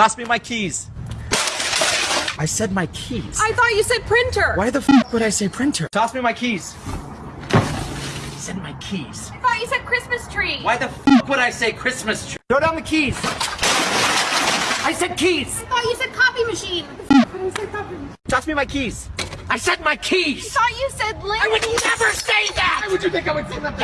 Toss me my keys. I said my keys. I thought you said printer. Why the f would I say printer? Toss me my keys. I said my keys. I thought you said Christmas tree. Why the f would I say Christmas tree? Throw down the keys. I said keys. I thought you said copy machine. Toss me my keys. I said my keys. I thought you said link. I would never say that. Why would you think I would say that?